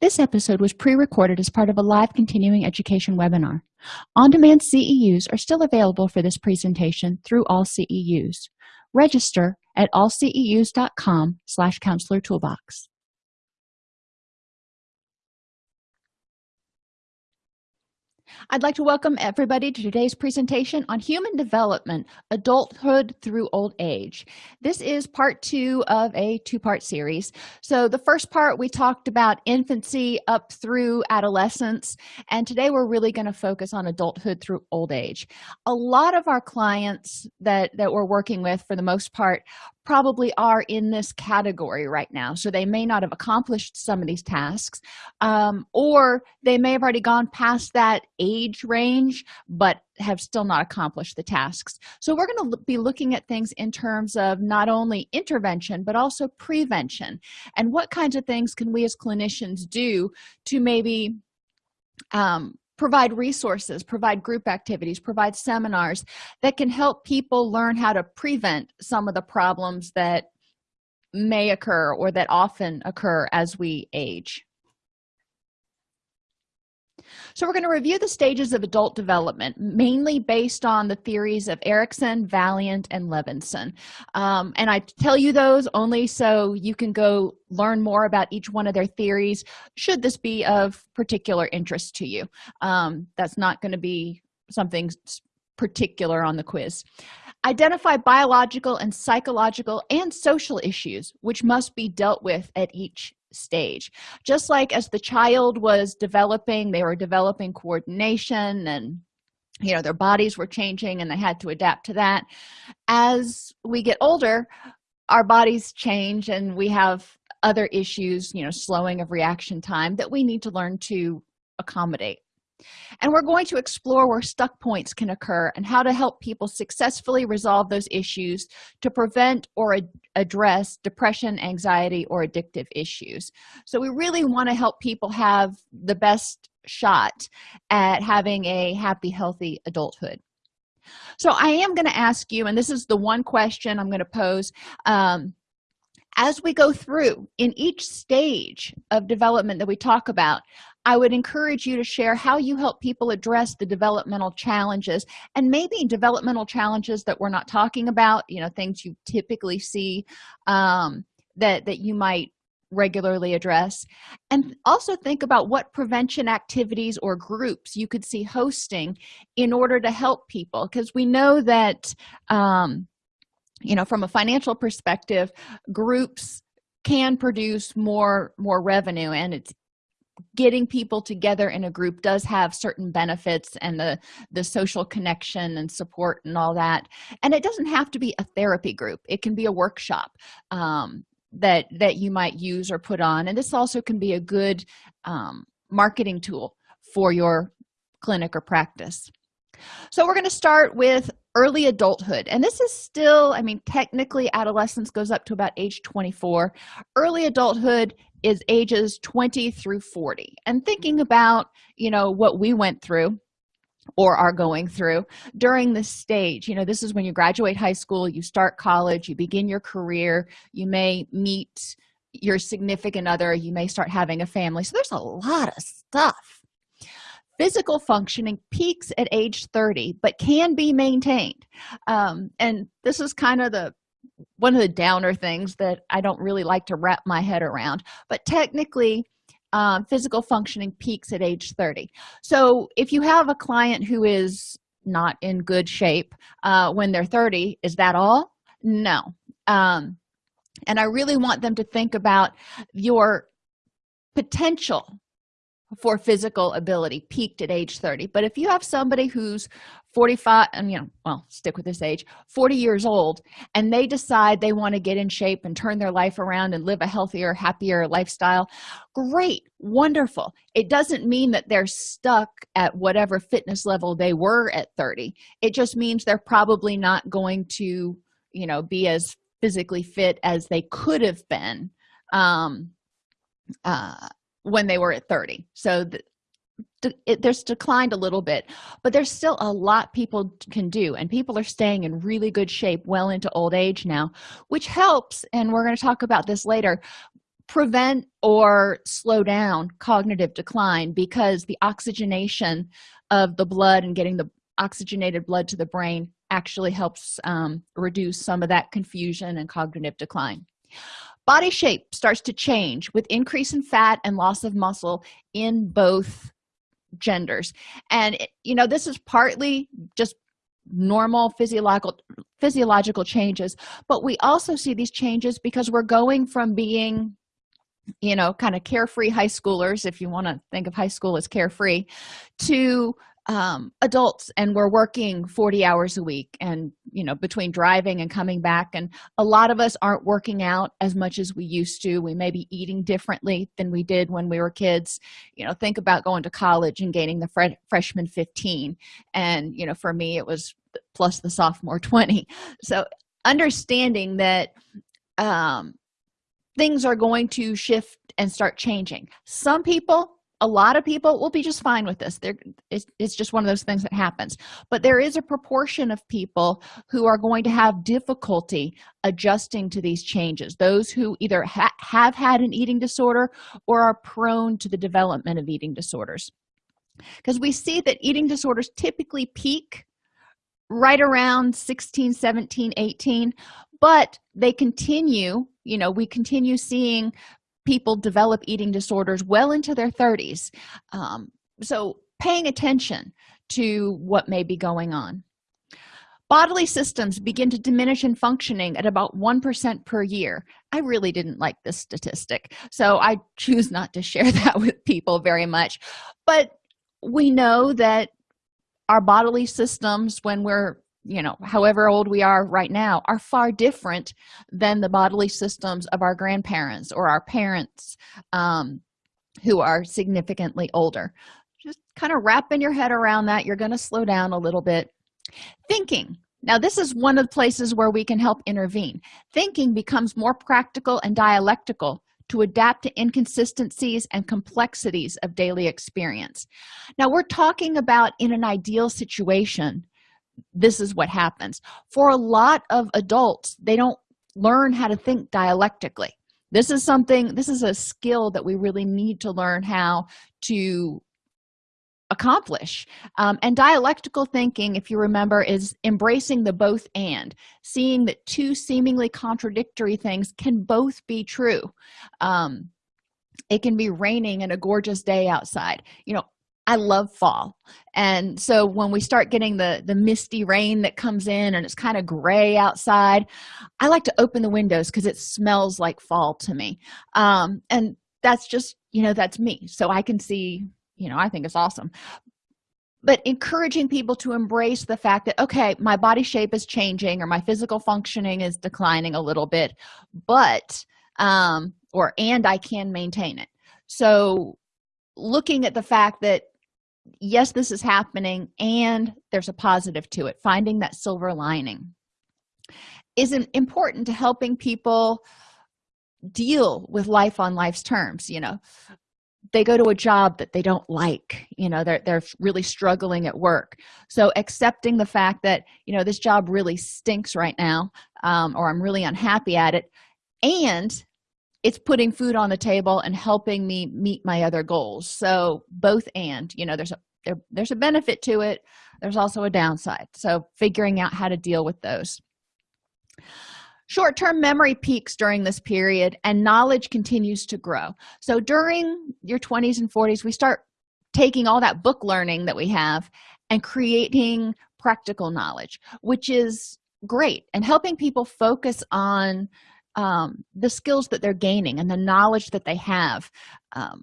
this episode was pre-recorded as part of a live continuing education webinar. On-demand ceus are still available for this presentation through all ceus register at allceus.com slash counselor toolbox I'd like to welcome everybody to today's presentation on human development, adulthood through old age. This is part two of a two-part series. So the first part we talked about infancy up through adolescence, and today we're really going to focus on adulthood through old age. A lot of our clients that, that we're working with, for the most part, probably are in this category right now. So they may not have accomplished some of these tasks um, or they may have already gone past that age range but have still not accomplished the tasks. So we're going to be looking at things in terms of not only intervention but also prevention. And what kinds of things can we as clinicians do to maybe um, provide resources provide group activities provide seminars that can help people learn how to prevent some of the problems that may occur or that often occur as we age so we're going to review the stages of adult development mainly based on the theories of erikson Vaillant and levinson. Um, and i tell you those only so you can go learn more about each one of their theories should this be of particular interest to you. Um, that's not going to be something particular on the quiz. Identify biological and psychological and social issues which must be dealt with at each stage. Just like as the child was developing they were developing coordination and you know their bodies were changing and they had to adapt to that. As we get older our bodies change and we have other issues you know slowing of reaction time that we need to learn to accommodate and we're going to explore where stuck points can occur and how to help people successfully resolve those issues to prevent or ad address depression anxiety or addictive issues. So we really want to help people have the best shot at having a happy healthy adulthood. So i am going to ask you and this is the one question i'm going to pose um, as we go through in each stage of development that we talk about i would encourage you to share how you help people address the developmental challenges and maybe developmental challenges that we're not talking about you know things you typically see um, that that you might regularly address. And also think about what prevention activities or groups you could see hosting in order to help people because we know that um, you know from a financial perspective groups can produce more more revenue and it's getting people together in a group does have certain benefits and the the social connection and support and all that. And it doesn't have to be a therapy group. It can be a workshop um, that that you might use or put on. And this also can be a good um, marketing tool for your clinic or practice. So we're going to start with early adulthood and this is still i mean technically adolescence goes up to about age 24 early adulthood is ages 20 through 40 and thinking about you know what we went through or are going through during this stage you know this is when you graduate high school you start college you begin your career you may meet your significant other you may start having a family. So there's a lot of stuff physical functioning peaks at age 30 but can be maintained. Um, and this is kind of the one of the downer things that i don't really like to wrap my head around but technically um, physical functioning peaks at age 30 so if you have a client who is not in good shape uh, when they're 30 is that all? No. Um, and i really want them to think about your potential for physical ability peaked at age 30 but if you have somebody who's 45 and you know well stick with this age 40 years old and they decide they want to get in shape and turn their life around and live a healthier happier lifestyle great wonderful. It doesn't mean that they're stuck at whatever fitness level they were at 30 it just means they're probably not going to you know be as physically fit as they could have been um uh when they were at 30 so the, it, there's declined a little bit but there's still a lot people can do and people are staying in really good shape well into old age now which helps and we're going to talk about this later prevent or slow down cognitive decline because the oxygenation of the blood and getting the oxygenated blood to the brain actually helps um, reduce some of that confusion and cognitive decline body shape starts to change with increase in fat and loss of muscle in both genders. And you know this is partly just normal physiological physiological changes but we also see these changes because we're going from being you know kind of carefree high schoolers if you want to think of high school as carefree to um, adults and we're working 40 hours a week and you know between driving and coming back and a lot of us aren't working out as much as we used to. We may be eating differently than we did when we were kids. You know think about going to college and gaining the fre freshman 15 and you know for me it was plus the sophomore 20 so understanding that um things are going to shift and start changing. Some people a lot of people will be just fine with this. There it's, it's just one of those things that happens. But there is a proportion of people who are going to have difficulty adjusting to these changes. Those who either ha have had an eating disorder or are prone to the development of eating disorders. Because we see that eating disorders typically peak right around 16 17 18 but they continue you know we continue seeing people develop eating disorders well into their 30s um, so paying attention to what may be going on. Bodily systems begin to diminish in functioning at about one percent per year. I really didn't like this statistic so i choose not to share that with people very much. But we know that our bodily systems when we're you know however old we are right now are far different than the bodily systems of our grandparents or our parents um, who are significantly older. Just kind of wrapping your head around that you're going to slow down a little bit. Thinking. Now this is one of the places where we can help intervene. Thinking becomes more practical and dialectical to adapt to inconsistencies and complexities of daily experience. Now we're talking about in an ideal situation this is what happens. For a lot of adults they don't learn how to think dialectically. This is something this is a skill that we really need to learn how to accomplish. Um, and dialectical thinking if you remember is embracing the both and seeing that two seemingly contradictory things can both be true. Um, it can be raining and a gorgeous day outside. You know i love fall. And so when we start getting the the misty rain that comes in and it's kind of gray outside i like to open the windows because it smells like fall to me. Um and that's just you know that's me. So i can see you know i think it's awesome. But encouraging people to embrace the fact that okay my body shape is changing or my physical functioning is declining a little bit but um or and i can maintain it. So looking at the fact that yes this is happening and there's a positive to it finding that silver lining is important to helping people deal with life on life's terms you know? They go to a job that they don't like you know they're, they're really struggling at work. So accepting the fact that you know this job really stinks right now um, or i'm really unhappy at it and it's putting food on the table and helping me meet my other goals. So both and you know there's a there, there's a benefit to it. There's also a downside. So figuring out how to deal with those. Short-term memory peaks during this period and knowledge continues to grow. So during your 20s and 40s we start taking all that book learning that we have and creating practical knowledge which is great and helping people focus on um, the skills that they're gaining and the knowledge that they have. Um,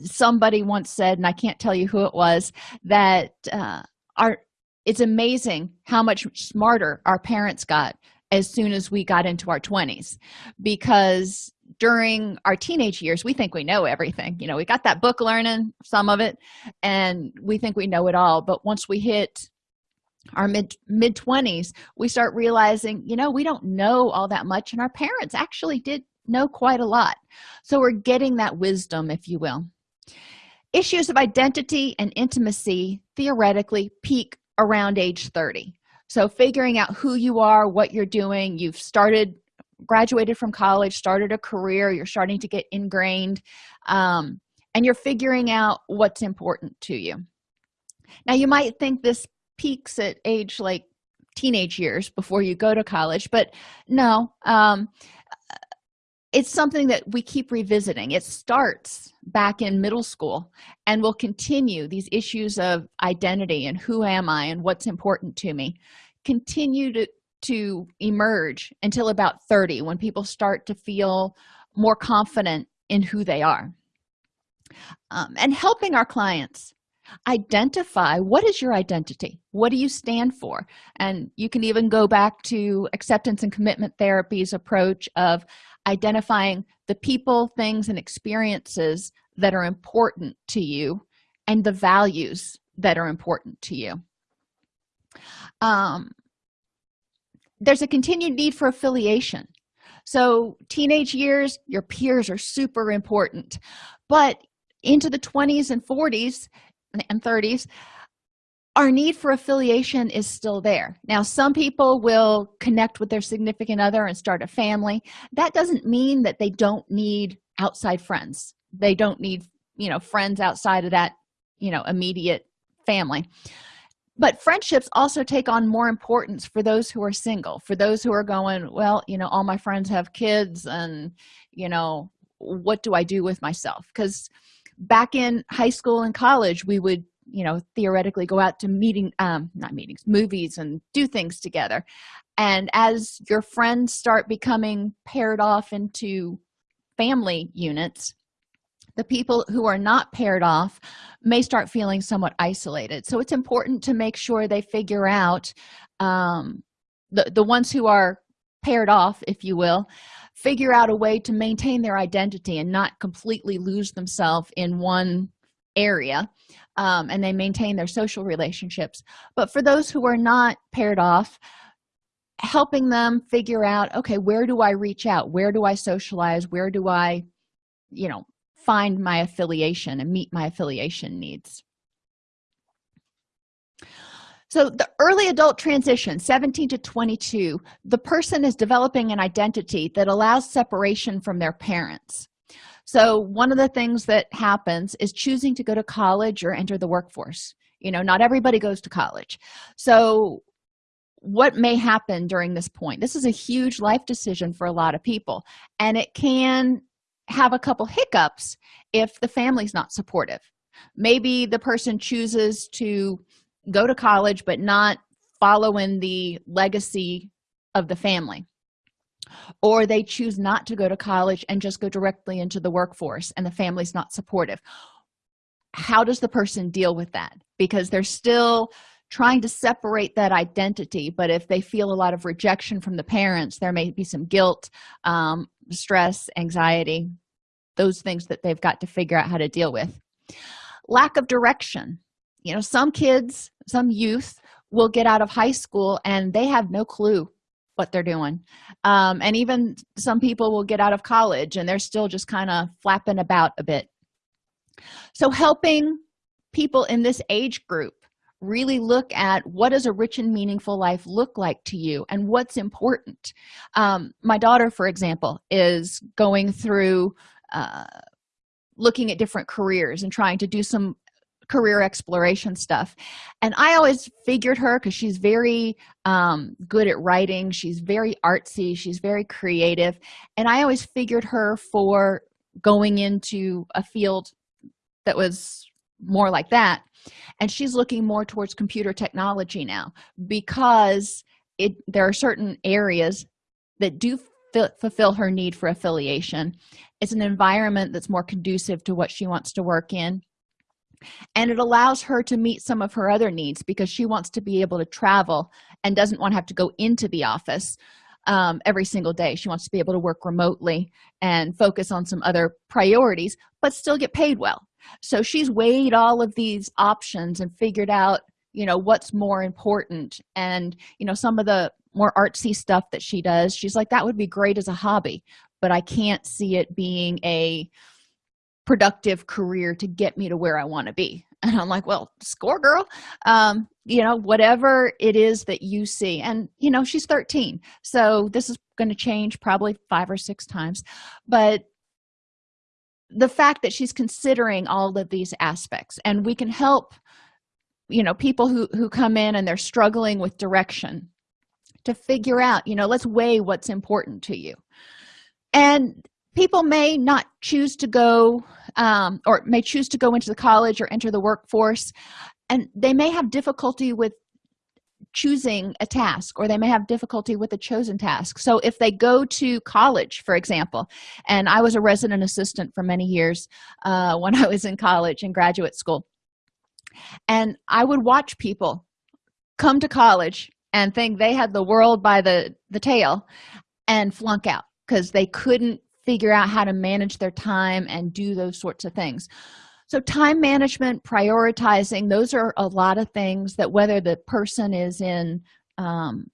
somebody once said and i can't tell you who it was that uh, our it's amazing how much smarter our parents got as soon as we got into our 20s because during our teenage years we think we know everything. You know we got that book learning some of it and we think we know it all. But once we hit our mid mid 20s we start realizing you know we don't know all that much and our parents actually did know quite a lot. So we're getting that wisdom if you will. Issues of identity and intimacy theoretically peak around age 30 so figuring out who you are what you're doing you've started graduated from college started a career you're starting to get ingrained um, and you're figuring out what's important to you. Now you might think this peaks at age like teenage years before you go to college but no um, it's something that we keep revisiting. It starts back in middle school and will continue these issues of identity and who am i and what's important to me continue to to emerge until about 30 when people start to feel more confident in who they are. Um, and helping our clients identify what is your identity? What do you stand for? And you can even go back to acceptance and commitment therapy's approach of identifying the people things and experiences that are important to you and the values that are important to you. Um, there's a continued need for affiliation. So teenage years your peers are super important but into the 20s and 40s and 30s our need for affiliation is still there. Now some people will connect with their significant other and start a family. That doesn't mean that they don't need outside friends. They don't need you know friends outside of that you know immediate family. But friendships also take on more importance for those who are single for those who are going well you know all my friends have kids and you know what do i do with myself? Because back in high school and college we would you know theoretically go out to meeting um not meetings movies and do things together. And as your friends start becoming paired off into family units the people who are not paired off may start feeling somewhat isolated. So it's important to make sure they figure out um, the the ones who are paired off if you will figure out a way to maintain their identity and not completely lose themselves in one area um, and they maintain their social relationships. But for those who are not paired off helping them figure out okay where do i reach out? Where do i socialize? Where do i you know find my affiliation and meet my affiliation needs so the early adult transition 17 to 22 the person is developing an identity that allows separation from their parents. So one of the things that happens is choosing to go to college or enter the workforce. You know not everybody goes to college. So what may happen during this point? This is a huge life decision for a lot of people and it can have a couple hiccups if the family's not supportive. Maybe the person chooses to go to college but not follow in the legacy of the family. Or they choose not to go to college and just go directly into the workforce and the family's not supportive. How does the person deal with that? Because they're still trying to separate that identity but if they feel a lot of rejection from the parents there may be some guilt um, stress anxiety those things that they've got to figure out how to deal with. Lack of direction. You know some kids some youth will get out of high school and they have no clue what they're doing. Um, and even some people will get out of college and they're still just kind of flapping about a bit. So helping people in this age group really look at what does a rich and meaningful life look like to you and what's important. Um, my daughter for example is going through uh, looking at different careers and trying to do some career exploration stuff. And i always figured her because she's very um, good at writing. She's very artsy. She's very creative. And i always figured her for going into a field that was more like that. And she's looking more towards computer technology now because it there are certain areas that do fulfill her need for affiliation. It's an environment that's more conducive to what she wants to work in and it allows her to meet some of her other needs because she wants to be able to travel and doesn't want to have to go into the office um, every single day. She wants to be able to work remotely and focus on some other priorities but still get paid well. So she's weighed all of these options and figured out you know what's more important. And you know some of the more artsy stuff that she does she's like that would be great as a hobby but i can't see it being a productive career to get me to where i want to be. And i'm like well score girl. Um you know whatever it is that you see. And you know she's 13 so this is going to change probably five or six times. But the fact that she's considering all of these aspects and we can help you know people who who come in and they're struggling with direction to figure out you know let's weigh what's important to you. And people may not choose to go um, or may choose to go into the college or enter the workforce and they may have difficulty with choosing a task or they may have difficulty with a chosen task. So if they go to college for example and i was a resident assistant for many years uh, when i was in college and graduate school and i would watch people come to college and think they had the world by the the tail and flunk out because they couldn't figure out how to manage their time and do those sorts of things. So time management prioritizing those are a lot of things that whether the person is in um,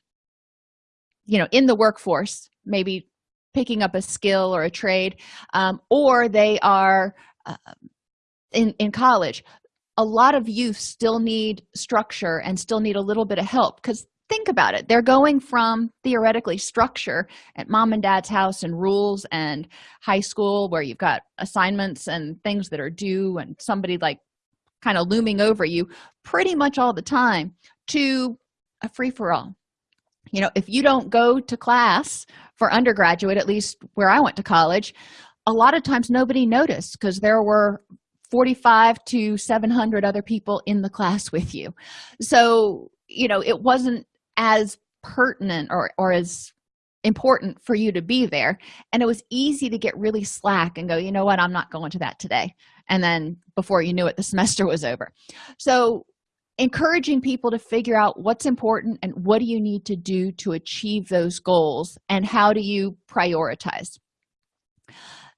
you know in the workforce maybe picking up a skill or a trade um, or they are uh, in in college a lot of youth still need structure and still need a little bit of help because think about it. They're going from theoretically structure at mom and dad's house and rules and high school where you've got assignments and things that are due and somebody like kind of looming over you pretty much all the time to a free-for-all. You know if you don't go to class for undergraduate at least where i went to college a lot of times nobody noticed because there were 45 to 700 other people in the class with you. So you know it wasn't as pertinent or, or as important for you to be there. And it was easy to get really slack and go you know what? I'm not going to that today. And then before you knew it the semester was over. So encouraging people to figure out what's important and what do you need to do to achieve those goals and how do you prioritize.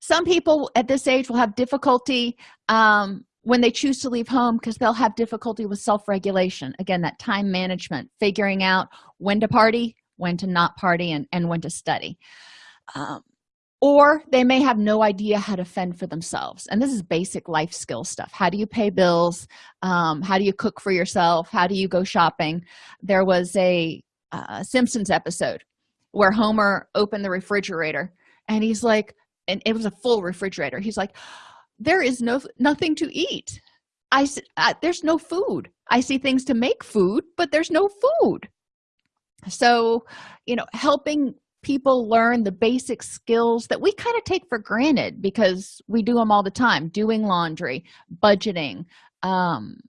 Some people at this age will have difficulty um, when they choose to leave home because they'll have difficulty with self-regulation. Again that time management figuring out when to party when to not party and, and when to study. Um, or they may have no idea how to fend for themselves. And this is basic life skill stuff. How do you pay bills? Um, how do you cook for yourself? How do you go shopping? There was a uh, simpsons episode where homer opened the refrigerator and he's like and it was a full refrigerator. He's like there is no nothing to eat. I uh, there's no food. I see things to make food but there's no food. So you know helping people learn the basic skills that we kind of take for granted because we do them all the time doing laundry budgeting um,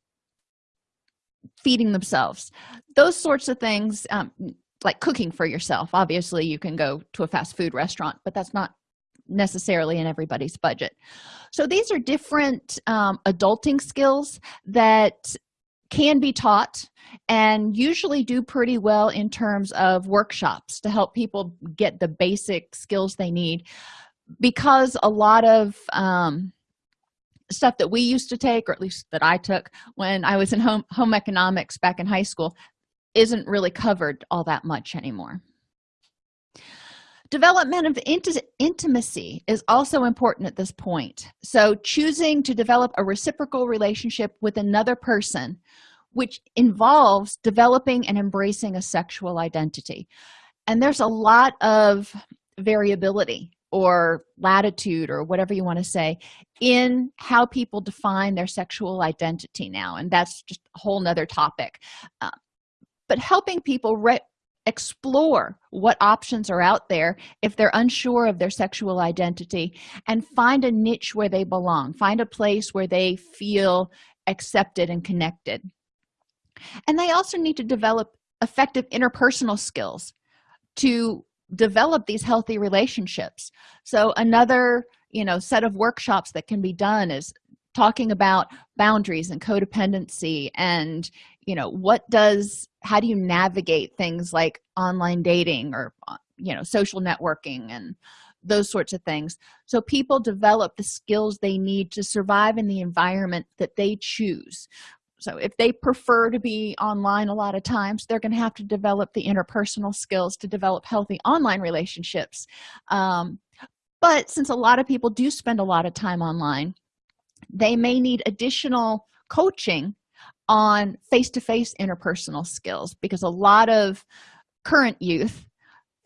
feeding themselves. Those sorts of things um, like cooking for yourself. Obviously you can go to a fast food restaurant but that's not necessarily in everybody's budget so these are different um, adulting skills that can be taught and usually do pretty well in terms of workshops to help people get the basic skills they need. Because a lot of um, stuff that we used to take or at least that i took when i was in home home economics back in high school isn't really covered all that much anymore development of int intimacy is also important at this point. So choosing to develop a reciprocal relationship with another person which involves developing and embracing a sexual identity. And there's a lot of variability or latitude or whatever you want to say in how people define their sexual identity now and that's just a whole nother topic. Uh, but helping people explore what options are out there if they're unsure of their sexual identity and find a niche where they belong find a place where they feel accepted and connected. And they also need to develop effective interpersonal skills to develop these healthy relationships. So another you know set of workshops that can be done is talking about boundaries and codependency and you know what does how do you navigate things like online dating or uh, you know social networking and those sorts of things? So people develop the skills they need to survive in the environment that they choose. So if they prefer to be online a lot of times they're going to have to develop the interpersonal skills to develop healthy online relationships. Um, but since a lot of people do spend a lot of time online they may need additional coaching on face-to-face -face interpersonal skills because a lot of current youth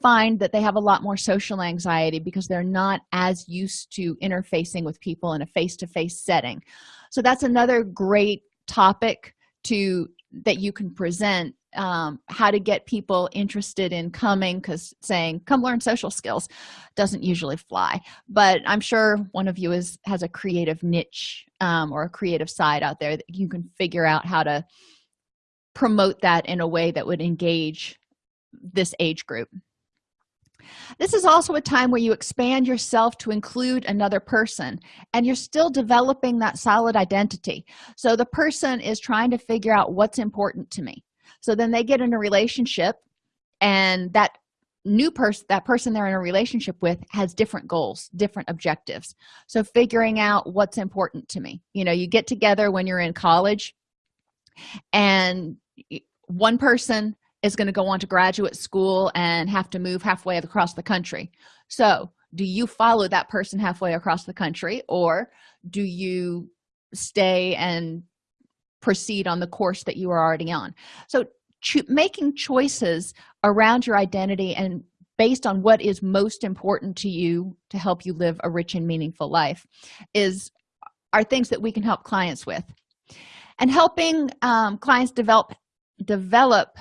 find that they have a lot more social anxiety because they're not as used to interfacing with people in a face-to-face -face setting. So that's another great topic to that you can present um, how to get people interested in coming because saying come learn social skills doesn't usually fly. But i'm sure one of you is has a creative niche um, or a creative side out there that you can figure out how to promote that in a way that would engage this age group. This is also a time where you expand yourself to include another person and you're still developing that solid identity. So the person is trying to figure out what's important to me so then they get in a relationship and that new person that person they're in a relationship with has different goals different objectives. So figuring out what's important to me. You know you get together when you're in college and one person is going to go on to graduate school and have to move halfway across the country. So do you follow that person halfway across the country or do you stay and proceed on the course that you are already on. So cho making choices around your identity and based on what is most important to you to help you live a rich and meaningful life is are things that we can help clients with. And helping um, clients develop develop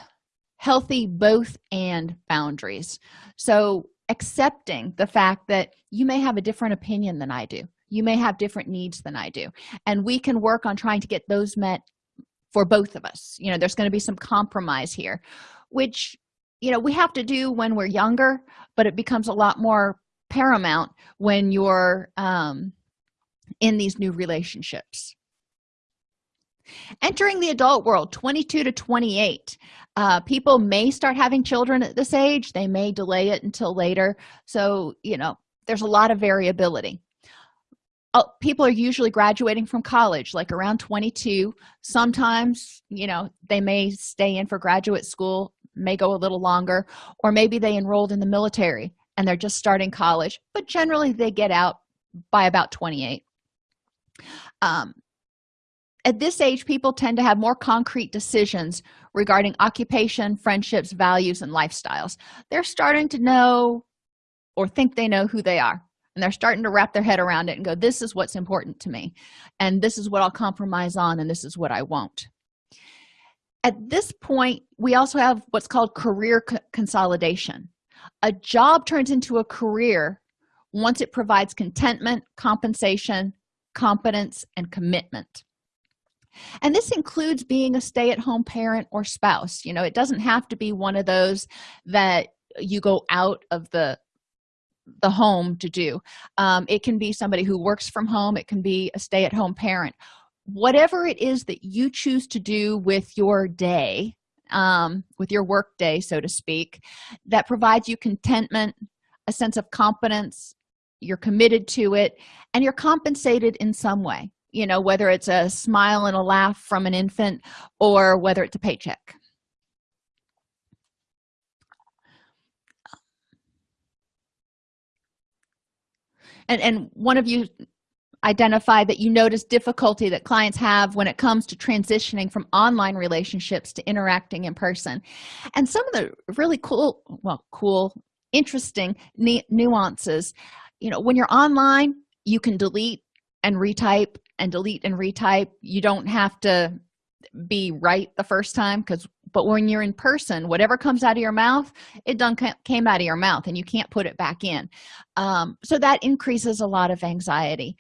healthy both and boundaries. So accepting the fact that you may have a different opinion than i do you may have different needs than i do. And we can work on trying to get those met for both of us. You know there's going to be some compromise here which you know we have to do when we're younger but it becomes a lot more paramount when you're um, in these new relationships. Entering the adult world 22 to 28 uh, people may start having children at this age. They may delay it until later. So you know there's a lot of variability people are usually graduating from college like around 22 sometimes you know they may stay in for graduate school may go a little longer or maybe they enrolled in the military and they're just starting college but generally they get out by about 28 um, at this age people tend to have more concrete decisions regarding occupation friendships values and lifestyles. They're starting to know or think they know who they are and they're starting to wrap their head around it and go this is what's important to me and this is what i'll compromise on and this is what i won't. At this point we also have what's called career co consolidation. A job turns into a career once it provides contentment compensation competence and commitment. And this includes being a stay-at-home parent or spouse. You know it doesn't have to be one of those that you go out of the the home to do. Um, it can be somebody who works from home it can be a stay-at-home parent. Whatever it is that you choose to do with your day um, with your work day so to speak that provides you contentment a sense of competence you're committed to it and you're compensated in some way. You know whether it's a smile and a laugh from an infant or whether it's a paycheck and and one of you identified that you notice difficulty that clients have when it comes to transitioning from online relationships to interacting in person. And some of the really cool well cool interesting nuances you know when you're online you can delete and retype and delete and retype. You don't have to be right the first time because but when you're in person whatever comes out of your mouth it done came out of your mouth and you can't put it back in. Um, so that increases a lot of anxiety.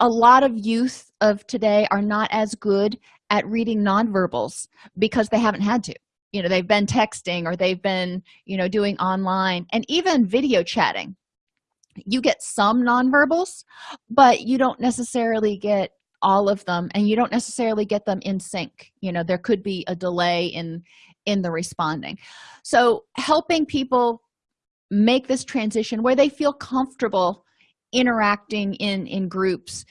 A lot of youth of today are not as good at reading nonverbals because they haven't had to. You know they've been texting or they've been you know doing online and even video chatting. You get some nonverbals but you don't necessarily get all of them and you don't necessarily get them in sync. You know there could be a delay in in the responding. So helping people make this transition where they feel comfortable interacting in in groups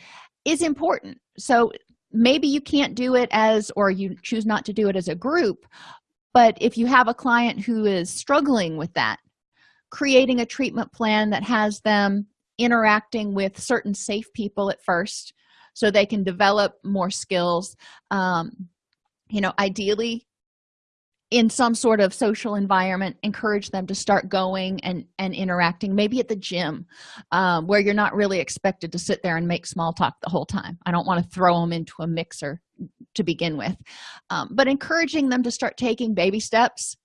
is important. So maybe you can't do it as or you choose not to do it as a group but if you have a client who is struggling with that creating a treatment plan that has them interacting with certain safe people at first so they can develop more skills um, you know ideally in some sort of social environment encourage them to start going and and interacting maybe at the gym um, where you're not really expected to sit there and make small talk the whole time. I don't want to throw them into a mixer to begin with. Um, but encouraging them to start taking baby steps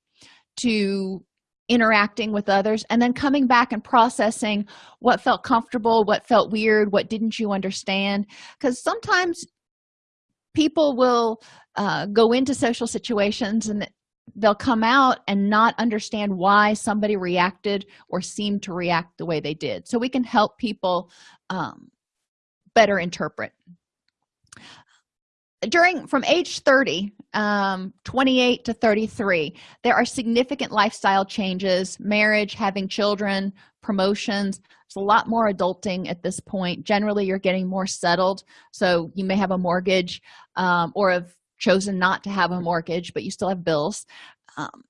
to interacting with others and then coming back and processing what felt comfortable what felt weird what didn't you understand? Because sometimes people will uh, go into social situations and they'll come out and not understand why somebody reacted or seemed to react the way they did. So we can help people um, better interpret during from age 30 um, 28 to 33 there are significant lifestyle changes marriage having children promotions. It's a lot more adulting at this point. Generally you're getting more settled so you may have a mortgage um, or have chosen not to have a mortgage but you still have bills. Um,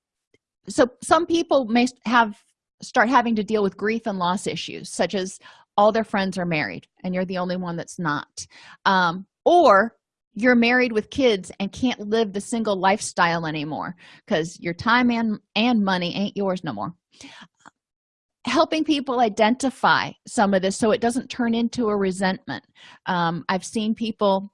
so some people may have start having to deal with grief and loss issues such as all their friends are married and you're the only one that's not. Um, or you're married with kids and can't live the single lifestyle anymore because your time and and money ain't yours no more. Helping people identify some of this so it doesn't turn into a resentment. Um, i've seen people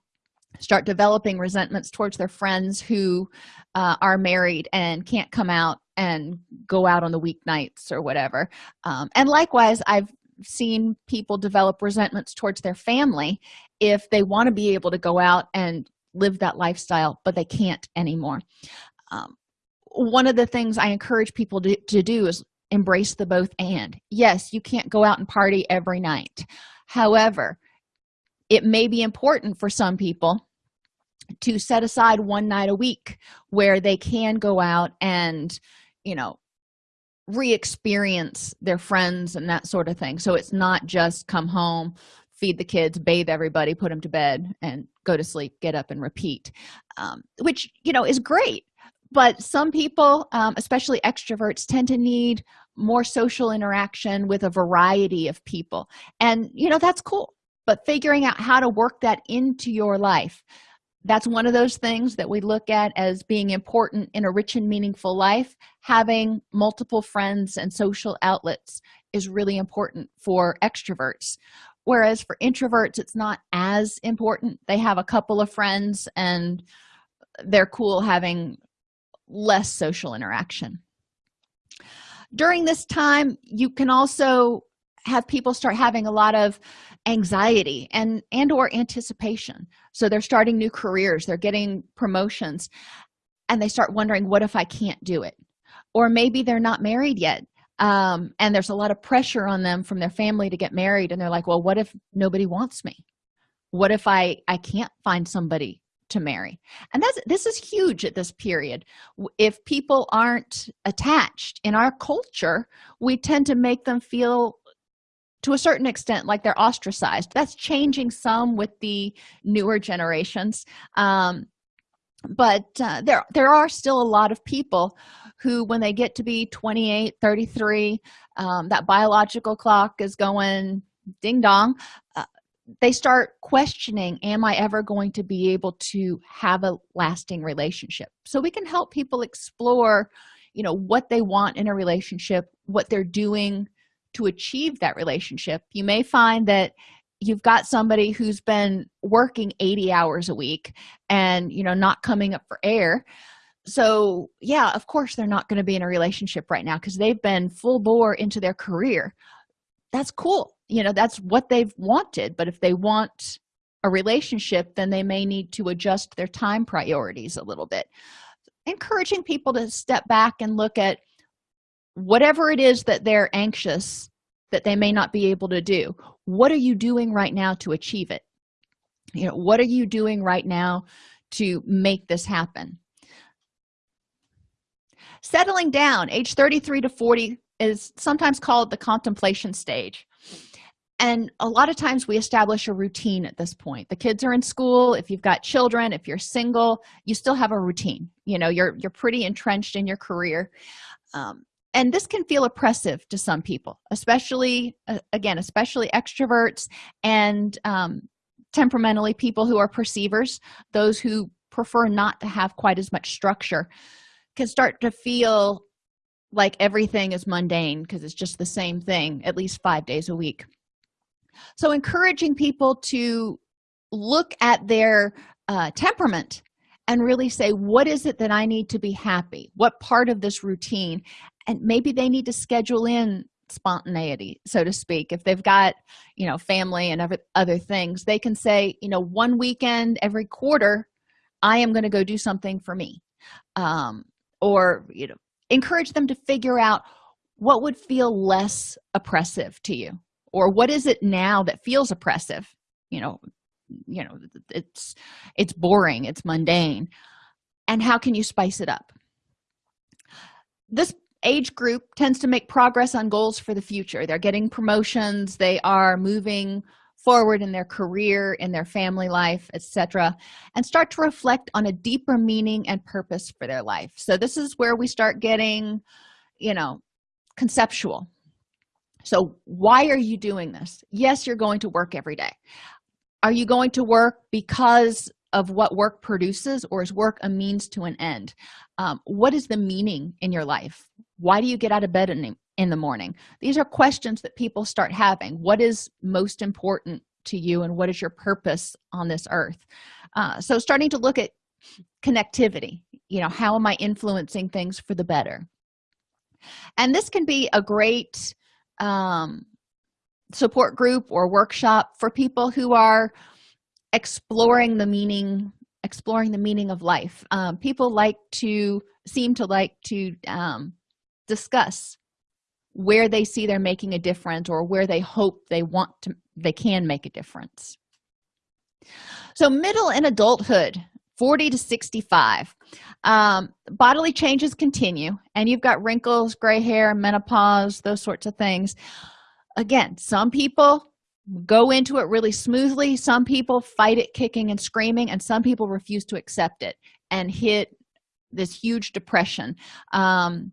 start developing resentments towards their friends who uh, are married and can't come out and go out on the weeknights or whatever. Um, and likewise i've seen people develop resentments towards their family if they want to be able to go out and live that lifestyle but they can't anymore. Um, one of the things i encourage people to, to do is embrace the both and. Yes you can't go out and party every night. However it may be important for some people to set aside one night a week where they can go out and you know re-experience their friends and that sort of thing. So it's not just come home feed the kids bathe everybody put them to bed and go to sleep get up and repeat um, which you know is great. But some people um, especially extroverts tend to need more social interaction with a variety of people. And you know that's cool. But figuring out how to work that into your life that's one of those things that we look at as being important in a rich and meaningful life. Having multiple friends and social outlets is really important for extroverts. Whereas for introverts it's not as important. They have a couple of friends and they're cool having less social interaction. During this time you can also have people start having a lot of anxiety and and or anticipation. So they're starting new careers they're getting promotions and they start wondering what if i can't do it? Or maybe they're not married yet um, and there's a lot of pressure on them from their family to get married and they're like well what if nobody wants me? What if i i can't find somebody to marry? And that's this is huge at this period. If people aren't attached in our culture we tend to make them feel to a certain extent like they're ostracized. That's changing some with the newer generations. Um, but uh, there there are still a lot of people who when they get to be 28 33 um, that biological clock is going ding dong uh, they start questioning am i ever going to be able to have a lasting relationship? So we can help people explore you know what they want in a relationship what they're doing to achieve that relationship you may find that you've got somebody who's been working 80 hours a week and you know not coming up for air. So yeah of course they're not going to be in a relationship right now because they've been full bore into their career. That's cool you know that's what they've wanted but if they want a relationship then they may need to adjust their time priorities a little bit. Encouraging people to step back and look at whatever it is that they're anxious that they may not be able to do what are you doing right now to achieve it? You know what are you doing right now to make this happen? Settling down age 33 to 40 is sometimes called the contemplation stage. And a lot of times we establish a routine at this point. The kids are in school if you've got children if you're single you still have a routine. You know you're you're pretty entrenched in your career. Um, and this can feel oppressive to some people especially uh, again especially extroverts and um, temperamentally people who are perceivers. Those who prefer not to have quite as much structure can start to feel like everything is mundane because it's just the same thing at least five days a week. So encouraging people to look at their uh, temperament and really say what is it that i need to be happy? What part of this routine and maybe they need to schedule in spontaneity so to speak. If they've got you know family and other, things they can say you know one weekend every quarter i am going to go do something for me. Um, or you know encourage them to figure out what would feel less oppressive to you or what is it now that feels oppressive? You know you know it's it's boring it's mundane. And how can you spice it up? This age group tends to make progress on goals for the future. They're getting promotions. They are moving forward in their career in their family life etc and start to reflect on a deeper meaning and purpose for their life. So this is where we start getting you know conceptual. So why are you doing this? Yes you're going to work every day. Are you going to work because of what work produces or is work a means to an end. Um, what is the meaning in your life? Why do you get out of bed in, in the morning? These are questions that people start having. What is most important to you and what is your purpose on this earth? Uh, so starting to look at connectivity. You know how am i influencing things for the better? And this can be a great um, support group or workshop for people who are exploring the meaning exploring the meaning of life. Um, people like to seem to like to um, discuss where they see they're making a difference or where they hope they want to they can make a difference. So middle and adulthood 40 to 65 um, bodily changes continue and you've got wrinkles gray hair menopause those sorts of things. Again some people go into it really smoothly. Some people fight it kicking and screaming and some people refuse to accept it and hit this huge depression. Um,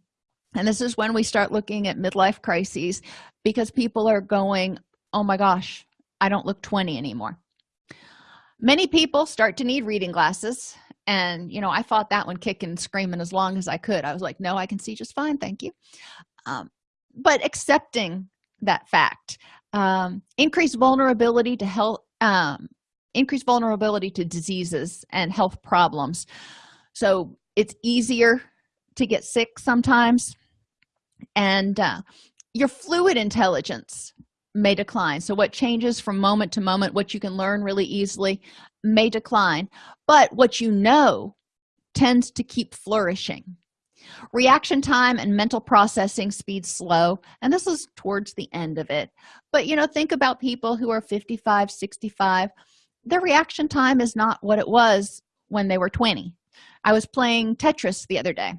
and this is when we start looking at midlife crises because people are going oh my gosh i don't look 20 anymore. Many people start to need reading glasses and you know i fought that one kicking and screaming as long as i could. I was like no i can see just fine thank you. Um, but accepting that fact um, increased vulnerability to health um, increased vulnerability to diseases and health problems. So it's easier to get sick sometimes. And uh, your fluid intelligence may decline. So what changes from moment to moment what you can learn really easily may decline. But what you know tends to keep flourishing reaction time and mental processing speed slow and this is towards the end of it. But you know think about people who are 55 65 their reaction time is not what it was when they were 20 i was playing tetris the other day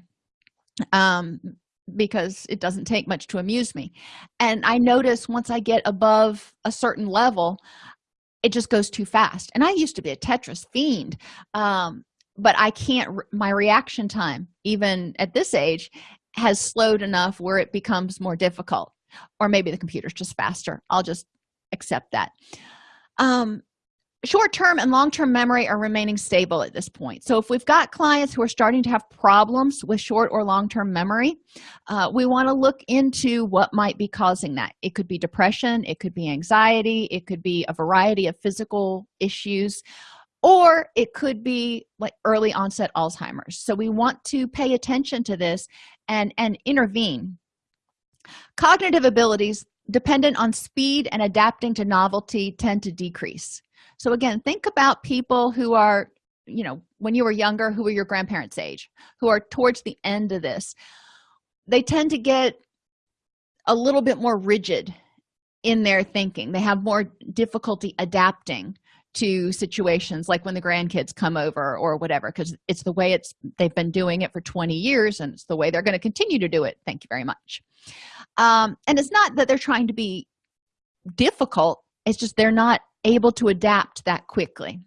um because it doesn't take much to amuse me. And i notice once i get above a certain level it just goes too fast. And i used to be a tetris fiend um, but i can't my reaction time even at this age has slowed enough where it becomes more difficult. Or maybe the computer's just faster. I'll just accept that. Um short-term and long-term memory are remaining stable at this point. So if we've got clients who are starting to have problems with short or long-term memory uh, we want to look into what might be causing that. It could be depression it could be anxiety it could be a variety of physical issues or it could be like early onset alzheimer's. So we want to pay attention to this and and intervene. Cognitive abilities dependent on speed and adapting to novelty tend to decrease. So again think about people who are you know when you were younger who were your grandparents age who are towards the end of this. They tend to get a little bit more rigid in their thinking. They have more difficulty adapting to situations like when the grandkids come over or whatever because it's the way it's they've been doing it for 20 years and it's the way they're going to continue to do it. Thank you very much. Um, and it's not that they're trying to be difficult it's just they're not able to adapt that quickly.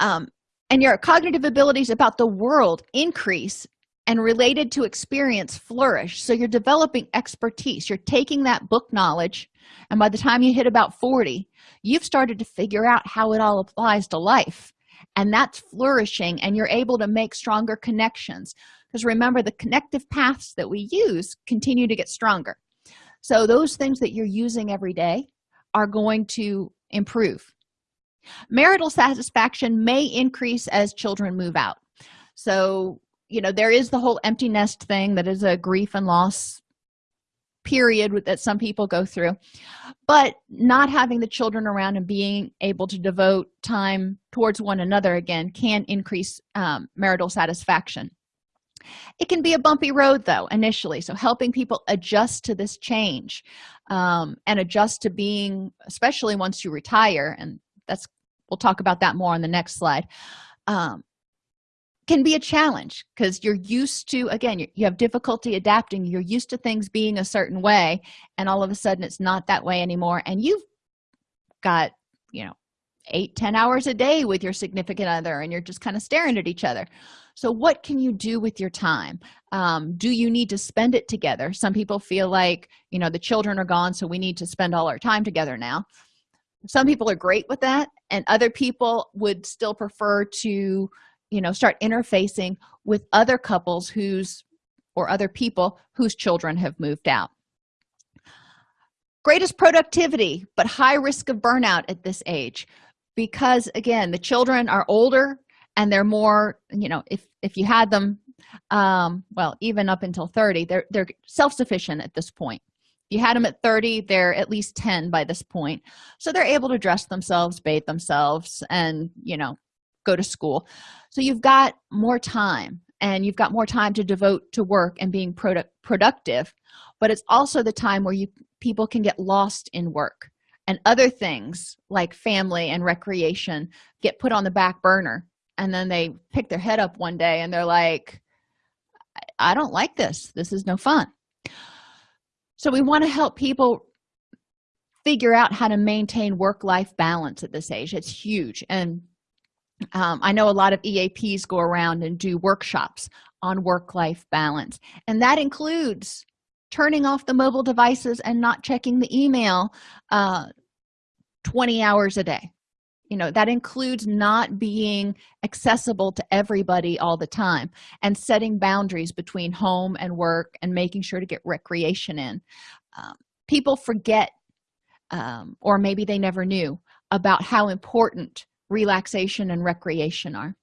Um, and your cognitive abilities about the world increase and related to experience flourish. So you're developing expertise you're taking that book knowledge and by the time you hit about 40 you've started to figure out how it all applies to life. And that's flourishing and you're able to make stronger connections. Because remember the connective paths that we use continue to get stronger. So those things that you're using every day are going to improve. Marital satisfaction may increase as children move out. So you know there is the whole empty nest thing that is a grief and loss period that some people go through. But not having the children around and being able to devote time towards one another again can increase um, marital satisfaction. It can be a bumpy road though initially. So helping people adjust to this change um, and adjust to being especially once you retire and that's we'll talk about that more on the next slide um, can be a challenge because you're used to again you, have difficulty adapting you're used to things being a certain way and all of a sudden it's not that way anymore and you've got you know eight ten hours a day with your significant other and you're just kind of staring at each other. So what can you do with your time? Um, do you need to spend it together? Some people feel like you know the children are gone so we need to spend all our time together now. Some people are great with that and other people would still prefer to you know start interfacing with other couples whose or other people whose children have moved out. Greatest productivity but high risk of burnout at this age because again the children are older and they're more you know if if you had them um well even up until 30 they're they're self-sufficient at this point. You had them at 30 they're at least 10 by this point. So they're able to dress themselves bathe themselves and you know go to school. So you've got more time and you've got more time to devote to work and being product productive but it's also the time where you people can get lost in work and other things like family and recreation get put on the back burner and then they pick their head up one day and they're like i don't like this. This is no fun. So we want to help people figure out how to maintain work-life balance at this age. It's huge and um, i know a lot of eaps go around and do workshops on work-life balance and that includes turning off the mobile devices and not checking the email uh, 20 hours a day. You know that includes not being accessible to everybody all the time and setting boundaries between home and work and making sure to get recreation in. Um, people forget um, or maybe they never knew about how important relaxation and recreation are.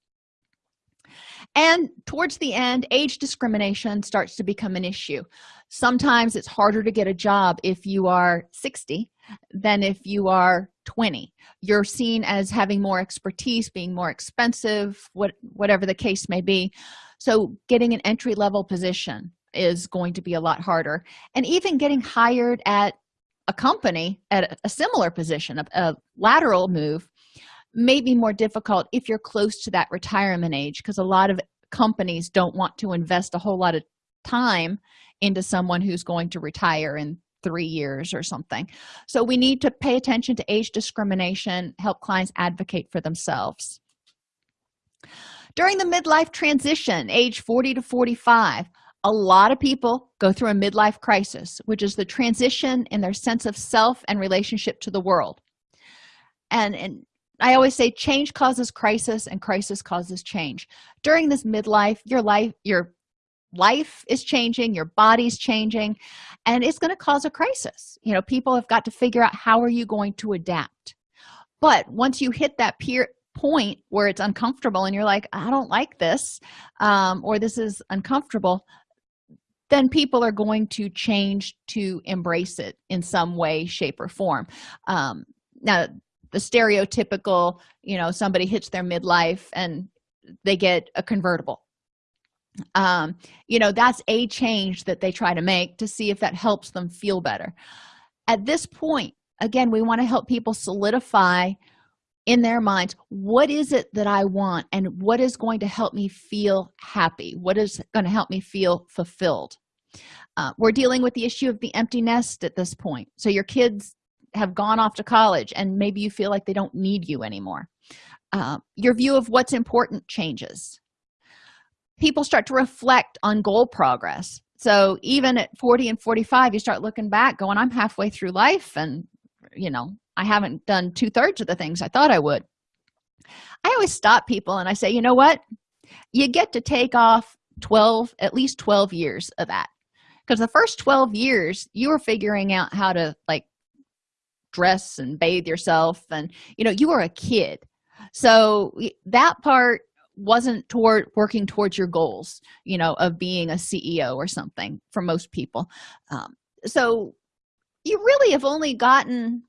And towards the end age discrimination starts to become an issue. Sometimes it's harder to get a job if you are 60 than if you are 20 you're seen as having more expertise being more expensive what whatever the case may be. So getting an entry-level position is going to be a lot harder. And even getting hired at a company at a similar position a, a lateral move may be more difficult if you're close to that retirement age because a lot of companies don't want to invest a whole lot of time into someone who's going to retire in three years or something. So we need to pay attention to age discrimination help clients advocate for themselves. During the midlife transition age 40 to 45 a lot of people go through a midlife crisis which is the transition in their sense of self and relationship to the world. And and i always say change causes crisis and crisis causes change. During this midlife your life your life is changing your body's changing and it's going to cause a crisis. You know people have got to figure out how are you going to adapt. But once you hit that peer point where it's uncomfortable and you're like i don't like this um, or this is uncomfortable then people are going to change to embrace it in some way shape or form. Um, now the stereotypical you know somebody hits their midlife and they get a convertible. Um you know that's a change that they try to make to see if that helps them feel better. At this point again we want to help people solidify in their minds what is it that i want and what is going to help me feel happy? What is going to help me feel fulfilled? Uh, we're dealing with the issue of the empty nest at this point. So your kids have gone off to college and maybe you feel like they don't need you anymore. Uh, your view of what's important changes. People start to reflect on goal progress. So even at 40 and 45 you start looking back going i'm halfway through life and you know i haven't done two-thirds of the things i thought i would. I always stop people and i say you know what? You get to take off 12 at least 12 years of that. Because the first 12 years you were figuring out how to like dress and bathe yourself and you know you were a kid. So that part wasn't toward working towards your goals you know of being a ceo or something for most people. Um, so you really have only gotten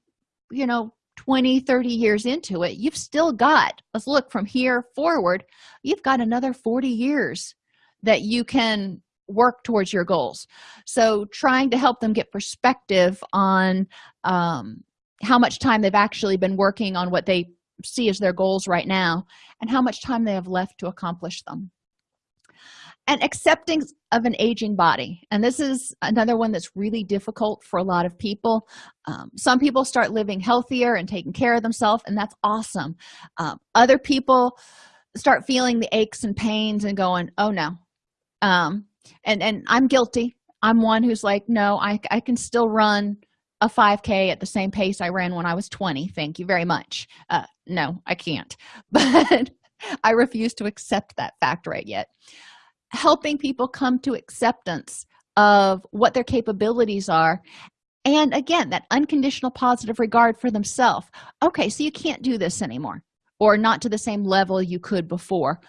you know 20 30 years into it. You've still got let's look from here forward you've got another 40 years that you can work towards your goals. So trying to help them get perspective on um, how much time they've actually been working on what they see as their goals right now and how much time they have left to accomplish them. And accepting of an aging body. And this is another one that's really difficult for a lot of people. Um, some people start living healthier and taking care of themselves and that's awesome. Um, other people start feeling the aches and pains and going oh no. Um, and and i'm guilty. I'm one who's like no i, I can still run a 5k at the same pace i ran when i was 20 thank you very much. Uh, no i can't. But i refuse to accept that fact right yet. Helping people come to acceptance of what their capabilities are and again that unconditional positive regard for themselves okay so you can't do this anymore or not to the same level you could before.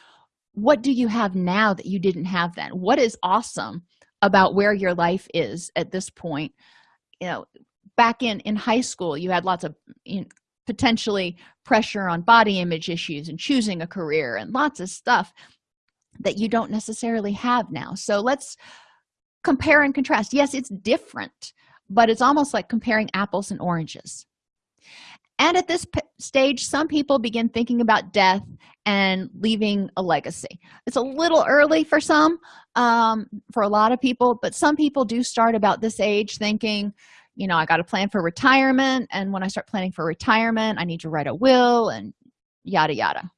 What do you have now that you didn't have then? What is awesome about where your life is at this point? You know back in in high school you had lots of potentially pressure on body image issues and choosing a career and lots of stuff that you don't necessarily have now. So let's compare and contrast. Yes it's different but it's almost like comparing apples and oranges. And at this stage some people begin thinking about death and leaving a legacy. It's a little early for some um, for a lot of people but some people do start about this age thinking you know i got to plan for retirement and when i start planning for retirement i need to write a will and yada yada.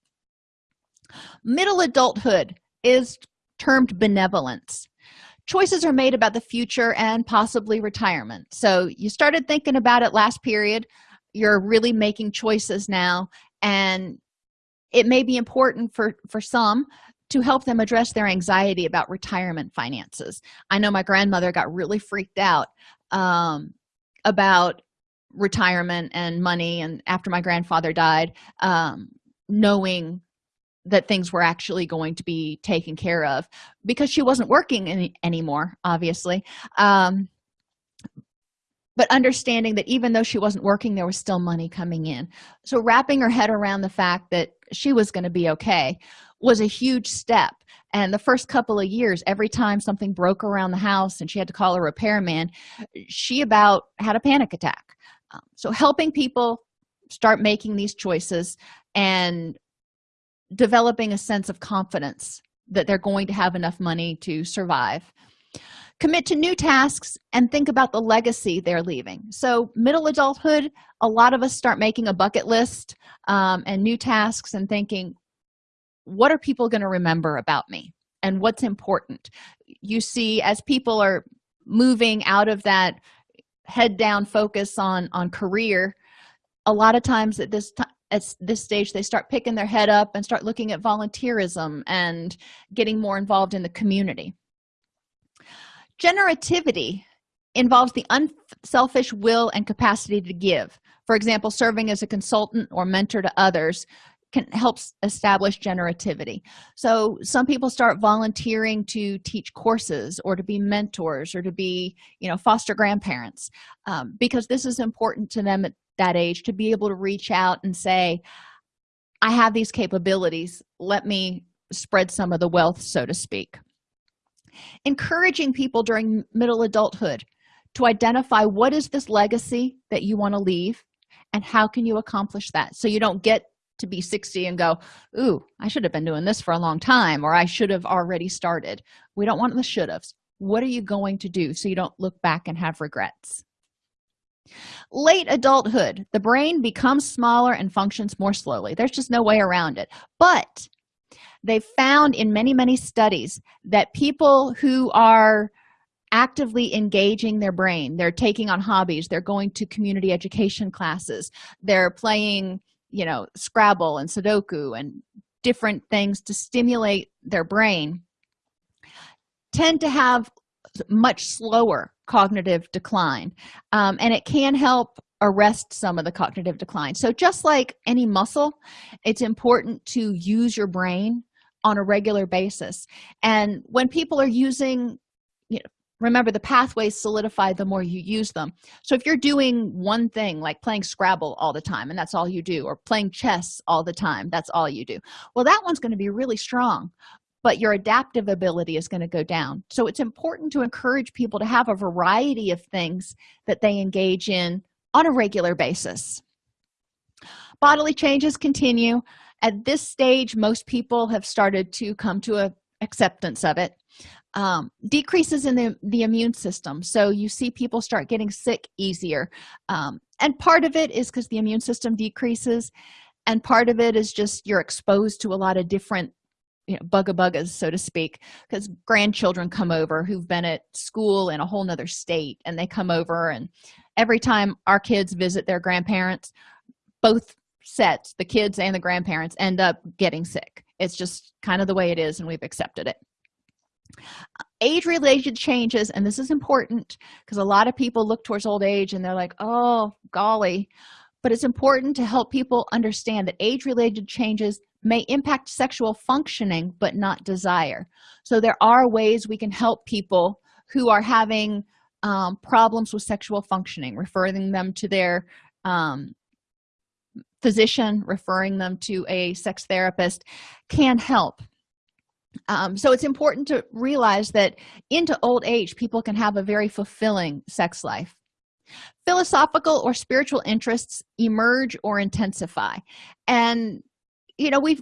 Middle adulthood is termed benevolence. Choices are made about the future and possibly retirement. So you started thinking about it last period. You're really making choices now and it may be important for for some to help them address their anxiety about retirement finances. I know my grandmother got really freaked out um, about retirement and money and after my grandfather died um, knowing that things were actually going to be taken care of because she wasn't working any, anymore obviously. Um, but understanding that even though she wasn't working there was still money coming in. So wrapping her head around the fact that she was going to be okay was a huge step. And the first couple of years every time something broke around the house and she had to call a repairman she about had a panic attack. Um, so helping people start making these choices and developing a sense of confidence that they're going to have enough money to survive. Commit to new tasks and think about the legacy they're leaving. So middle adulthood a lot of us start making a bucket list um, and new tasks and thinking what are people going to remember about me and what's important? You see as people are moving out of that head down focus on on career a lot of times at this time at this stage they start picking their head up and start looking at volunteerism and getting more involved in the community. Generativity involves the unselfish will and capacity to give. For example serving as a consultant or mentor to others can help establish generativity. So some people start volunteering to teach courses or to be mentors or to be you know foster grandparents um, because this is important to them at that age to be able to reach out and say i have these capabilities. Let me spread some of the wealth so to speak. Encouraging people during middle adulthood to identify what is this legacy that you want to leave and how can you accomplish that so you don't get to be 60 and go ooh i should have been doing this for a long time or i should have already started. We don't want the should haves what are you going to do so you don't look back and have regrets? Late adulthood. The brain becomes smaller and functions more slowly. There's just no way around it. But they found in many many studies that people who are actively engaging their brain they're taking on hobbies they're going to community education classes they're playing you know scrabble and sudoku and different things to stimulate their brain tend to have much slower cognitive decline. Um, and it can help arrest some of the cognitive decline. So just like any muscle it's important to use your brain on a regular basis. And when people are using remember the pathways solidify the more you use them. So if you're doing one thing like playing scrabble all the time and that's all you do or playing chess all the time that's all you do well that one's going to be really strong but your adaptive ability is going to go down. So it's important to encourage people to have a variety of things that they engage in on a regular basis. Bodily changes continue. At this stage most people have started to come to a acceptance of it um, decreases in the, the immune system. So you see people start getting sick easier. Um, and part of it is because the immune system decreases and part of it is just you're exposed to a lot of different you know bugga buggas so to speak because grandchildren come over who've been at school in a whole nother state and they come over and every time our kids visit their grandparents both sets the kids and the grandparents end up getting sick. It's just kind of the way it is and we've accepted it age related changes and this is important because a lot of people look towards old age and they're like oh golly. But it's important to help people understand that age related changes may impact sexual functioning but not desire. So there are ways we can help people who are having um, problems with sexual functioning referring them to their um, physician referring them to a sex therapist can help um, so it's important to realize that into old age people can have a very fulfilling sex life. Philosophical or spiritual interests emerge or intensify. And you know we've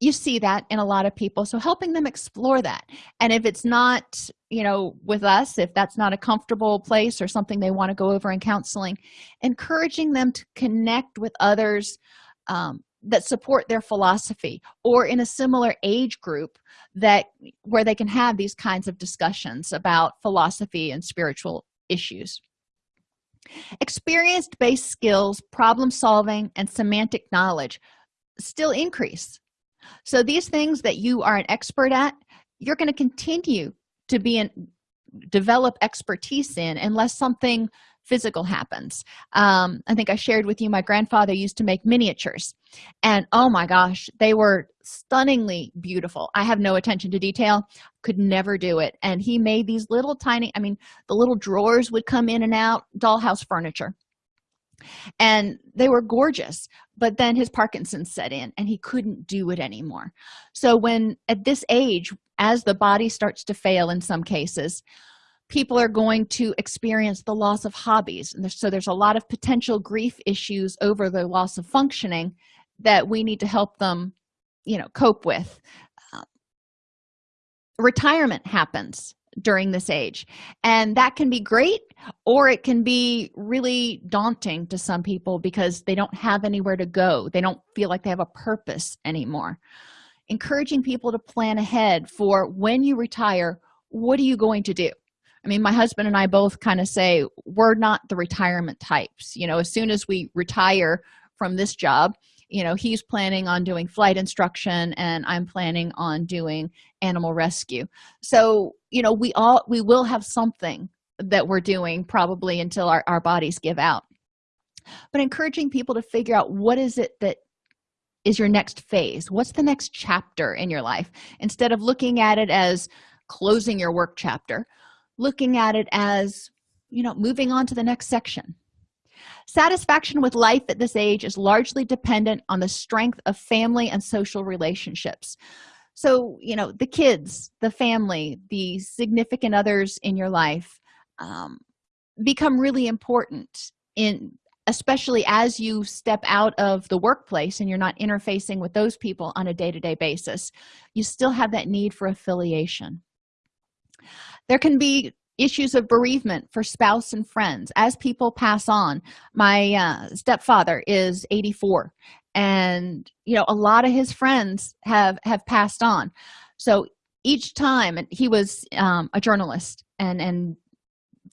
you see that in a lot of people so helping them explore that. And if it's not you know with us if that's not a comfortable place or something they want to go over in counseling encouraging them to connect with others um, that support their philosophy or in a similar age group that where they can have these kinds of discussions about philosophy and spiritual issues. Experience-based skills problem solving and semantic knowledge still increase. So these things that you are an expert at you're going to continue to be in develop expertise in unless something physical happens. Um, i think i shared with you my grandfather used to make miniatures. And oh my gosh they were stunningly beautiful. I have no attention to detail. Could never do it. And he made these little tiny i mean the little drawers would come in and out dollhouse furniture. And they were gorgeous but then his parkinson's set in and he couldn't do it anymore. So when at this age as the body starts to fail in some cases people are going to experience the loss of hobbies. And so there's a lot of potential grief issues over the loss of functioning that we need to help them you know cope with. Uh, retirement happens during this age and that can be great or it can be really daunting to some people because they don't have anywhere to go. They don't feel like they have a purpose anymore. Encouraging people to plan ahead for when you retire what are you going to do i mean my husband and i both kind of say we're not the retirement types. You know as soon as we retire from this job you know he's planning on doing flight instruction and i'm planning on doing animal rescue. So you know we all we will have something that we're doing probably until our, our bodies give out. But encouraging people to figure out what is it that is your next phase? What's the next chapter in your life? Instead of looking at it as closing your work chapter looking at it as you know moving on to the next section. Satisfaction with life at this age is largely dependent on the strength of family and social relationships. So you know the kids the family the significant others in your life um, become really important in especially as you step out of the workplace and you're not interfacing with those people on a day-to-day -day basis you still have that need for affiliation there can be issues of bereavement for spouse and friends. As people pass on my uh, stepfather is 84 and you know a lot of his friends have have passed on. So each time and he was um, a journalist and and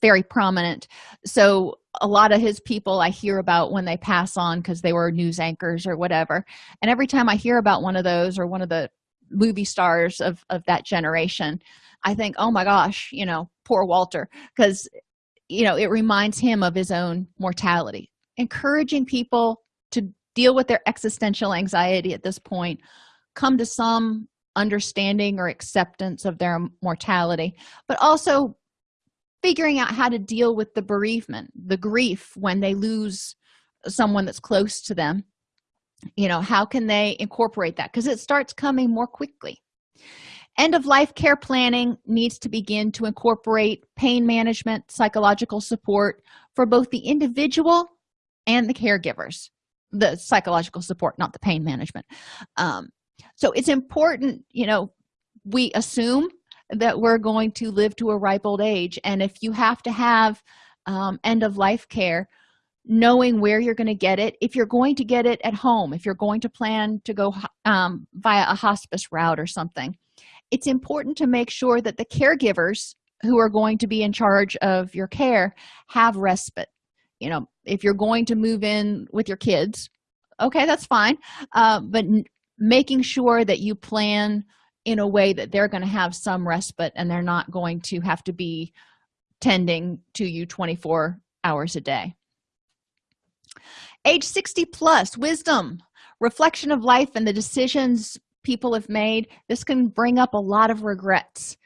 very prominent. So a lot of his people i hear about when they pass on because they were news anchors or whatever. And every time i hear about one of those or one of the movie stars of of that generation i think oh my gosh you know poor walter because you know it reminds him of his own mortality. Encouraging people to deal with their existential anxiety at this point come to some understanding or acceptance of their mortality but also figuring out how to deal with the bereavement the grief when they lose someone that's close to them you know how can they incorporate that? Because it starts coming more quickly. End of life care planning needs to begin to incorporate pain management psychological support for both the individual and the caregivers. The psychological support not the pain management. Um, so it's important you know we assume that we're going to live to a ripe old age and if you have to have um, end of life care knowing where you're going to get it. If you're going to get it at home if you're going to plan to go um, via a hospice route or something it's important to make sure that the caregivers who are going to be in charge of your care have respite. You know if you're going to move in with your kids okay that's fine uh, but making sure that you plan in a way that they're going to have some respite and they're not going to have to be tending to you 24 hours a day age 60 plus wisdom reflection of life and the decisions people have made. This can bring up a lot of regrets.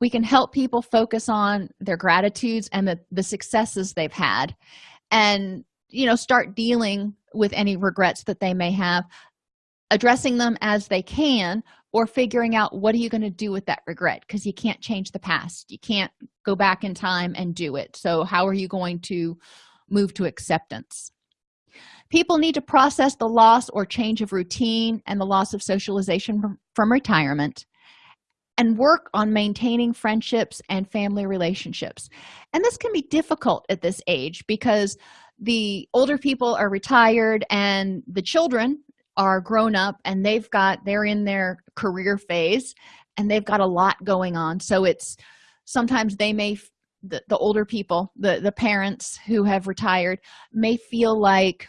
We can help people focus on their gratitudes and the, the successes they've had and you know start dealing with any regrets that they may have addressing them as they can or figuring out what are you going to do with that regret? Because you can't change the past. You can't go back in time and do it. So how are you going to move to acceptance people need to process the loss or change of routine and the loss of socialization from, retirement and work on maintaining friendships and family relationships. And this can be difficult at this age because the older people are retired and the children are grown up and they've got they're in their career phase and they've got a lot going on. So it's sometimes they may the, the older people the the parents who have retired may feel like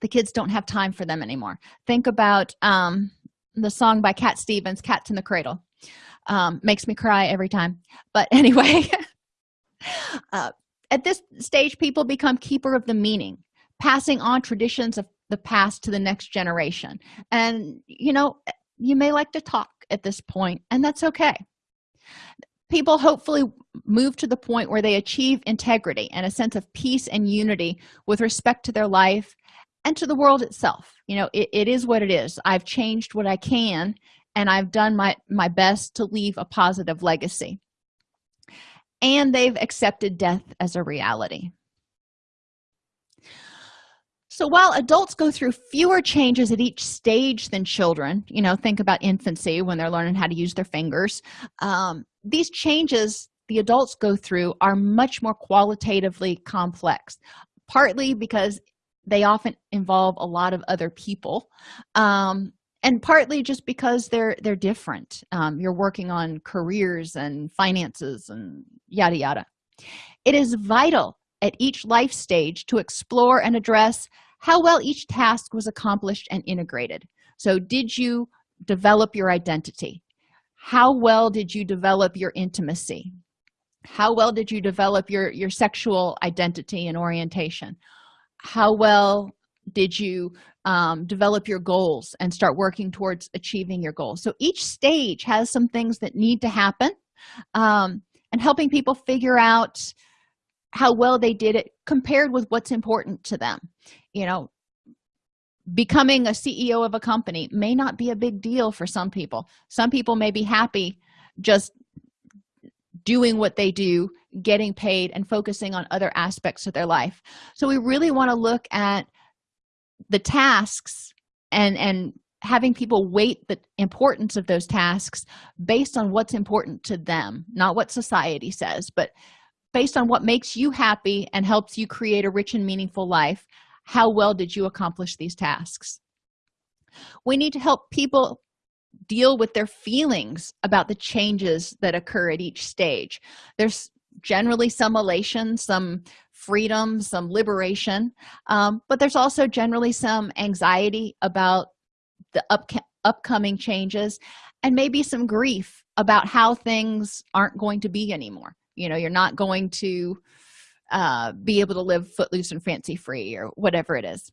the kids don't have time for them anymore. Think about um, the song by cat stevens cats in the cradle um, makes me cry every time. But anyway uh, at this stage people become keeper of the meaning passing on traditions of the past to the next generation. And you know you may like to talk at this point and that's okay. People hopefully move to the point where they achieve integrity and a sense of peace and unity with respect to their life and to the world itself. You know it, it is what it is. I've changed what i can and i've done my my best to leave a positive legacy. And they've accepted death as a reality. So while adults go through fewer changes at each stage than children you know think about infancy when they're learning how to use their fingers um, these changes the adults go through are much more qualitatively complex partly because they often involve a lot of other people um, and partly just because they're they're different. Um, you're working on careers and finances and yada yada. It is vital at each life stage to explore and address how well each task was accomplished and integrated. So did you develop your identity? How well did you develop your intimacy? How well did you develop your your sexual identity and orientation how well did you um, develop your goals and start working towards achieving your goals? So each stage has some things that need to happen um, and helping people figure out how well they did it compared with what's important to them. You know becoming a ceo of a company may not be a big deal for some people. Some people may be happy just doing what they do getting paid and focusing on other aspects of their life. So we really want to look at the tasks and and having people weight the importance of those tasks based on what's important to them not what society says but based on what makes you happy and helps you create a rich and meaningful life how well did you accomplish these tasks? We need to help people deal with their feelings about the changes that occur at each stage. There's generally some elation some freedom some liberation um, but there's also generally some anxiety about the up upcoming changes and maybe some grief about how things aren't going to be anymore. You know you're not going to uh, be able to live footloose and fancy free or whatever it is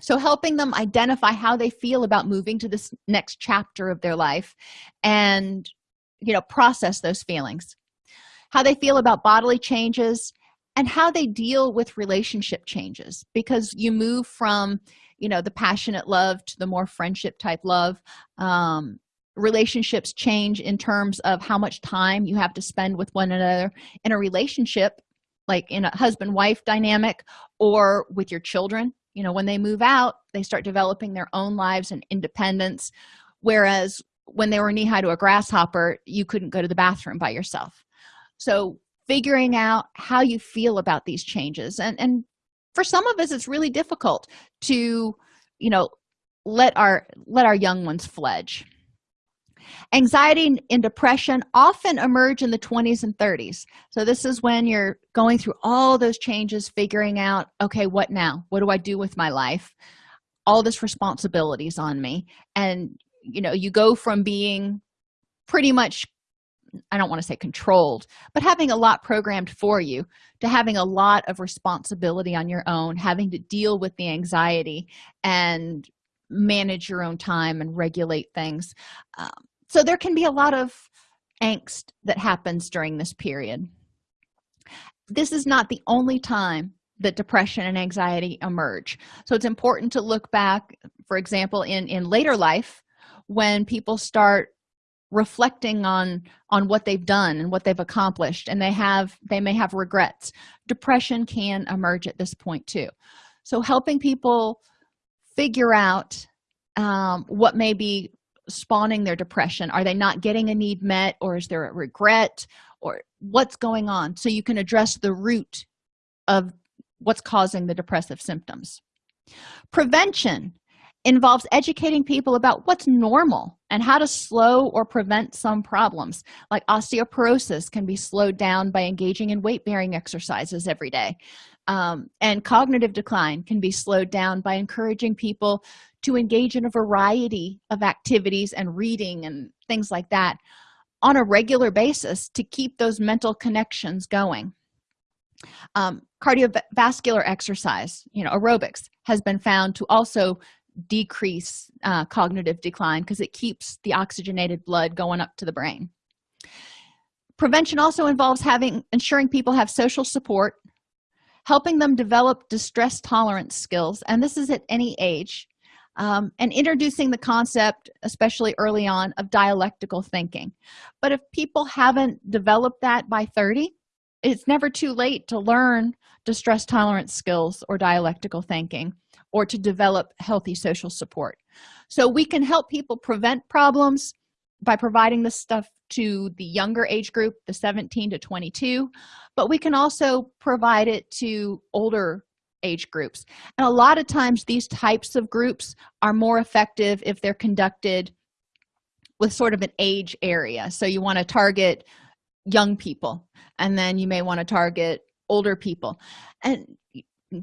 so helping them identify how they feel about moving to this next chapter of their life and you know process those feelings. How they feel about bodily changes and how they deal with relationship changes. Because you move from you know the passionate love to the more friendship type love um, relationships change in terms of how much time you have to spend with one another in a relationship like in a husband wife dynamic or with your children you know when they move out they start developing their own lives and independence. Whereas when they were knee high to a grasshopper you couldn't go to the bathroom by yourself. So figuring out how you feel about these changes and and for some of us it's really difficult to you know let our let our young ones fledge anxiety and depression often emerge in the 20s and 30s so this is when you're going through all those changes figuring out okay what now? What do i do with my life? All this responsibilities on me. And you know you go from being pretty much i don't want to say controlled but having a lot programmed for you to having a lot of responsibility on your own having to deal with the anxiety and manage your own time and regulate things. Um, so there can be a lot of angst that happens during this period. This is not the only time that depression and anxiety emerge. So it's important to look back for example in in later life when people start reflecting on on what they've done and what they've accomplished and they have they may have regrets. Depression can emerge at this point too. So helping people figure out um, what may be spawning their depression? Are they not getting a need met or is there a regret or what's going on? So you can address the root of what's causing the depressive symptoms. Prevention involves educating people about what's normal and how to slow or prevent some problems. Like osteoporosis can be slowed down by engaging in weight-bearing exercises every day um, and cognitive decline can be slowed down by encouraging people to engage in a variety of activities and reading and things like that on a regular basis to keep those mental connections going. Um, cardiovascular exercise you know aerobics has been found to also decrease uh, cognitive decline because it keeps the oxygenated blood going up to the brain. Prevention also involves having ensuring people have social support helping them develop distress tolerance skills and this is at any age um, and introducing the concept especially early on of dialectical thinking. But if people haven't developed that by 30 it's never too late to learn distress tolerance skills or dialectical thinking or to develop healthy social support. So we can help people prevent problems by providing this stuff to the younger age group the 17 to 22 but we can also provide it to older age groups. And a lot of times these types of groups are more effective if they're conducted with sort of an age area. So you want to target young people and then you may want to target older people. And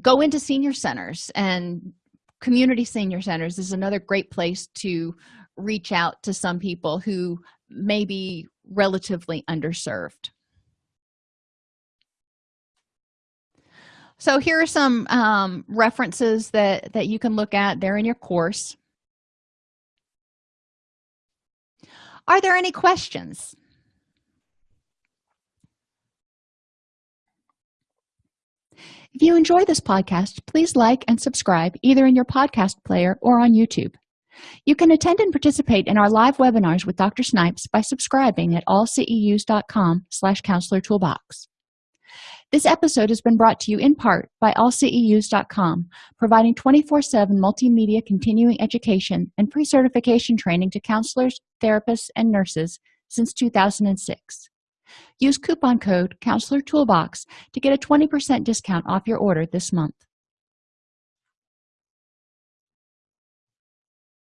go into senior centers and community senior centers is another great place to reach out to some people who may be relatively underserved. So here are some um, references that that you can look at there in your course. Are there any questions? If you enjoy this podcast please like and subscribe either in your podcast player or on youtube you can attend and participate in our live webinars with dr snipes by subscribing at allceus.com slash counselor toolbox. This episode has been brought to you in part by allceus.com providing 24-7 multimedia continuing education and pre-certification training to counselors therapists and nurses since 2006 use coupon code counselor toolbox to get a 20 percent discount off your order this month